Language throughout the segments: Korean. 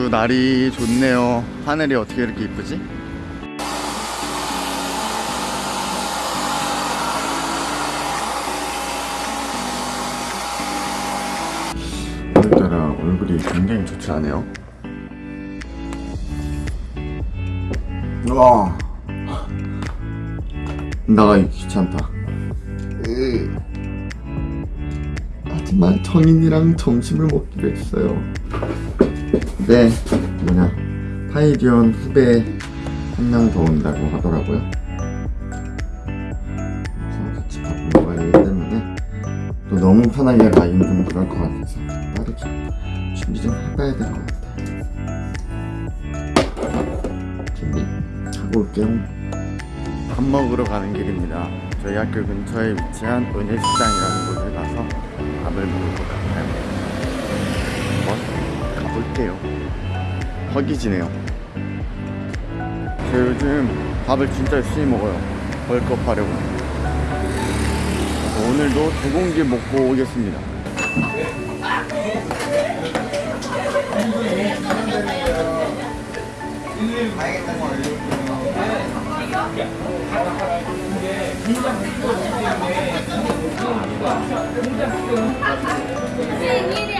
아주 날이 좋네요 하늘이 어떻게 이렇게 이쁘지? 오늘따라 얼굴이 굉장히 좋지 않아요? 와 나가기 귀찮다 으. 하지만 정인이랑 점심을 먹기로 했어요 네. 뭐냐. 파이디언 후배 한 명 더 온다고 하더라고요. 그래서 같이 밥 먹어야 하기 때문에 또 너무 편하게 가긴 좀 그럴 것 같아서 빠르게 준비 좀 해봐야 될 것 같아요. 준비하고 올게요. 밥 먹으러 가는 길입니다. 저희 학교 근처에 위치한 은혜식당이라는 곳에 가서 밥을 먹을 것 같아요. 가 볼게요? 허기지네요. 저 요즘 밥을 진짜 열심히 먹어요. 벌컥 하려고. 오늘도 두 공기 먹고 오겠습니다. 선생님 일이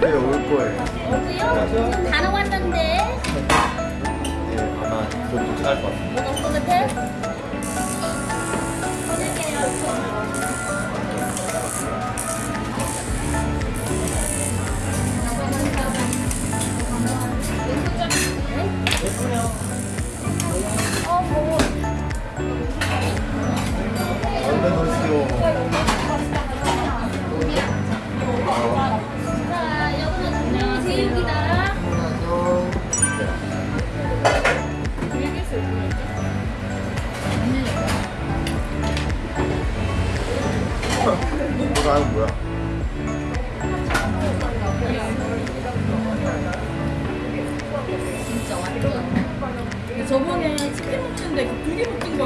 네올 거예요 어디요? 지금 다 나왔던데 네 아마 곧 도착할 것 같아요 뭐 올것 같아?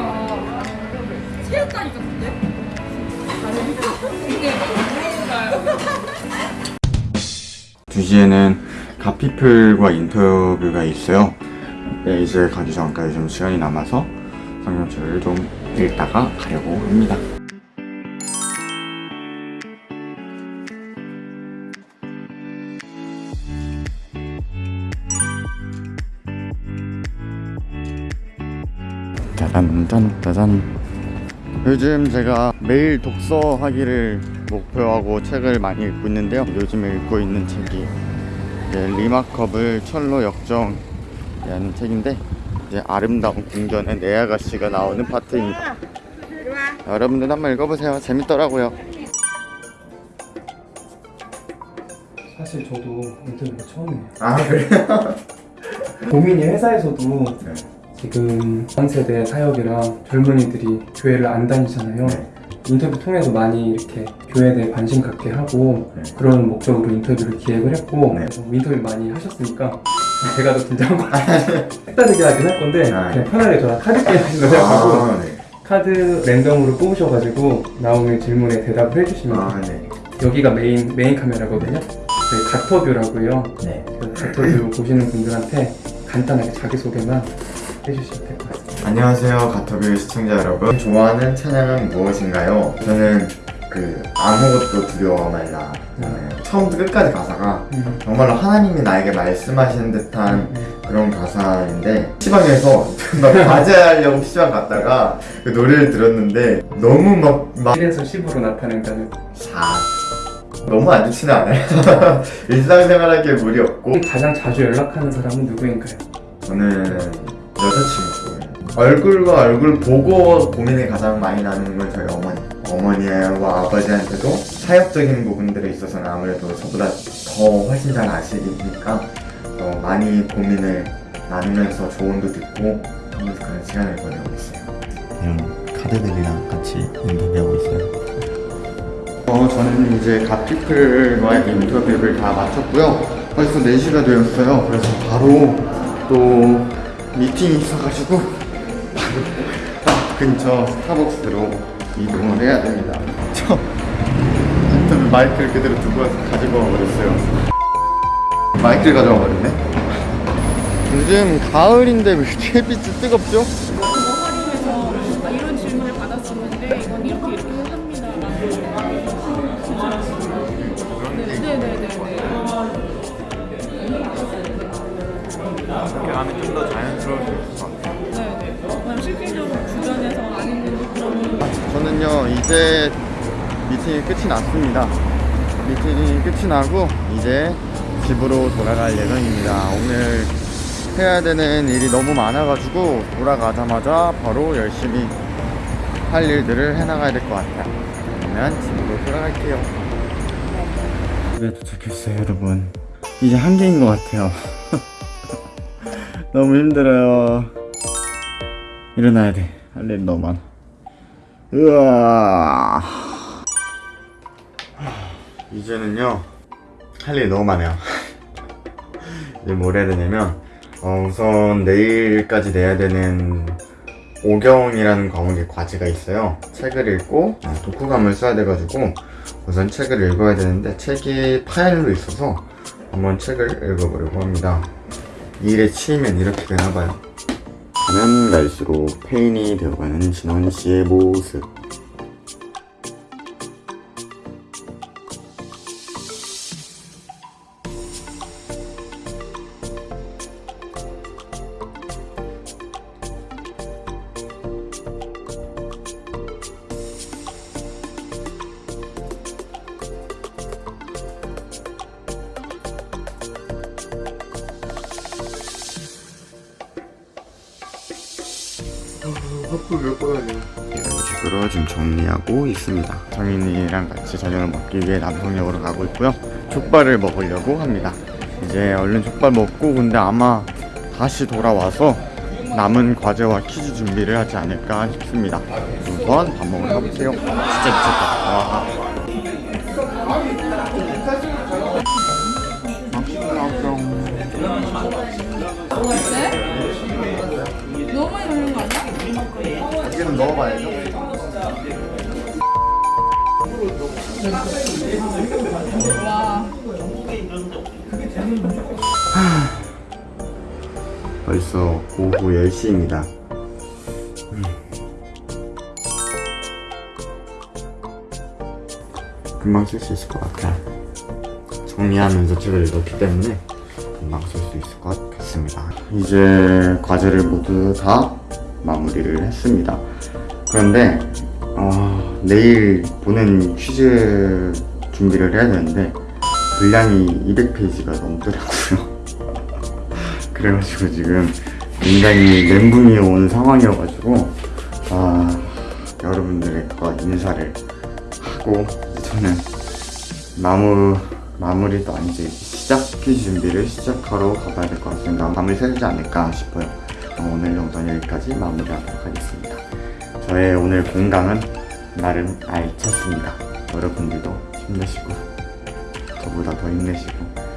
고기 먹는 거야. 새였다니까 근데. 이게 뭔가요? 2시에는 가피플과 인터뷰가 있어요 네, 이제 가기 전까지 좀 시간이 남아서 성경책을 좀 읽다가 가려고 합니다 짜잔 요즘 제가 매일 독서하기를 목표하고 책을 많이 읽고 있는데요 요즘 읽고 있는 책이 Remarkable 천로역정이라는 책인데 이제 아름다운 궁전의 네 아가씨가 나오는 파트입니다 여러분들 한번 읽어보세요 재밌더라고요 사실 저도 인터뷰가 처음이에요. 아 그래요? 고민이 회사에서도 네. 지금 전 세대 사역이랑 젊은이들이 교회를 안 다니잖아요. 네. 인터뷰 통해서 많이 이렇게 교회에 대해 관심 갖게 하고 네. 그런 목적으로 인터뷰를 기획을 했고 네. 어, 인터뷰 많이 하셨으니까 제가 더 긴장한 것 같아요. 색다르게 하긴 할 건데 아, 그냥 편하게 저랑 카드 게임 하신다고 해가지고 아, 네. 카드 랜덤으로 뽑으셔가지고 나오는 질문에 대답을 해주시면. 아, 네. 여기가 메인 메인 카메라거든요. 저희 가터뷰라고요. 네. 그 가터뷰 보시는 분들한테 간단하게 자기소개만 해주시면 될 것 같습니다. 안녕하세요 가터뷰 시청자 여러분 좋아하는 찬양은 무엇인가요? 저는 그 아무것도 두려워 말라 네. 처음부터 끝까지 가사가 음. 정말로 하나님이 나에게 말씀하시는 듯한 음. 그런 가사인데 시방에서 막 과제하려고 시방 갔다가 그 노래를 들었는데 너무 막, 막 1에서 10으로 나타낸다는 4. 너무 안 좋지는 않아요 일상생활하기에 무리 없고 가장 자주 연락하는 사람은 누구인가요? 저는 여자친구 얼굴과 얼굴 보고 고민이 가장 많이 나는 건 저희 어머니 어머니와 아버지한테도 사역적인 부분들에 있어서는 아무래도 저보다 더 훨씬 잘 아시니까 더 많이 고민을 나누면서 조언도 듣고 하면서 그런 시간을 보내고 있어요 그냥 카드들이랑 같이 인터뷰하고 있어요. 어, 저는 이제 갓피플과의 인터뷰를 다 마쳤고요. 벌써 4시가 되었어요. 그래서 바로 또 미팅이 있어가지고 바로 딱 근처 스타벅스로 이동을 해야 됩니다. 저 인터뷰 마이크를 그대로 두고 와서 가지고 와버렸어요. 마이크를 가져와 버렸네. 요즘 가을인데 왜 햇빛이 뜨겁죠? 이런 질문을 받았었는데 이건 이렇게 이렇게 합니다. 네네네네. 이렇게 하면 좀더 이제 미팅이 끝이 났습니다. 미팅이 끝이 나고 이제 집으로 돌아갈 예정입니다. 오늘 해야 되는 일이 너무 많아가지고 돌아가자마자 바로 열심히 할 일들을 해나가야 될 것 같아요. 그러면 집으로 돌아갈게요. 집에 도착했어요, 여러분. 이제 한계인 것 같아요. 너무 힘들어요. 일어나야 돼. 할 일 너무 많아. 으아. 이제는요 할 일이 너무 많아요. 이제 뭘 해야 되냐면 어, 우선 내일까지 내야 되는 오경이라는 과목의 과제가 있어요. 책을 읽고 어, 독후감을 써야 돼가지고 우선 책을 읽어야 되는데 책이 파일로 있어서 한번 책을 읽어보려고 합니다. 이 일에 치이면 이렇게 되나봐요. 가면 갈수록 페인이 되어가는 진원 씨의 모습. 이런 식으로 지금 정리하고 있습니다. 정인이랑 같이 저녁을 먹기 위해 남성역으로 가고 있고요. 족발을 먹으려고 합니다. 이제 얼른 족발 먹고 근데 아마 다시 돌아와서 남은 과제와 퀴즈 준비를 하지 않을까 싶습니다. 우선 밥 먹으러 가보세요. 진짜 미쳤다. 와. 너무 이제는 넣어봐야죠. 와. 벌써 오후 10시입니다. 금방 쓸 수 있을 것 같아요. 정리하면서 책을 읽었기 때문에 금방 쓸 수 있을 것 같습니다. 이제 과제를 모두 다 마무리를 했습니다. 그런데 어, 내일 보는 퀴즈 준비를 해야 되는데 분량이 200페이지가 넘더라고요. 그래가지고 지금 굉장히 멘붕이 온 상황이어가지고 아 여러분들과 인사를 하고 저는 마무 마무리도 아니지 시작 퀴즈 준비를 시작하러 가봐야 될 것 같습니다. 밤을 새지 않을까 싶어요. 어, 오늘 영상 여기까지 마무리하도록 하겠습니다. 저의 오늘 공강은 나름 알찼습니다. 여러분들도 힘내시고 저보다 더 힘내시고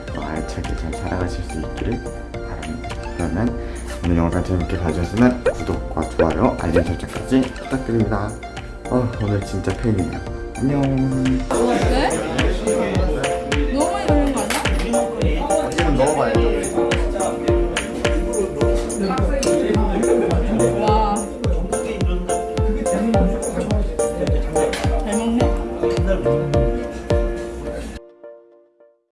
더 알차게 잘 살아가실 수 있기를 바랍니다. 그러면 오늘 영상 재밌게 봐주셨으면 구독과 좋아요, 알림 설정까지 부탁드립니다. 어, 오늘 진짜 팬이에요. 안녕.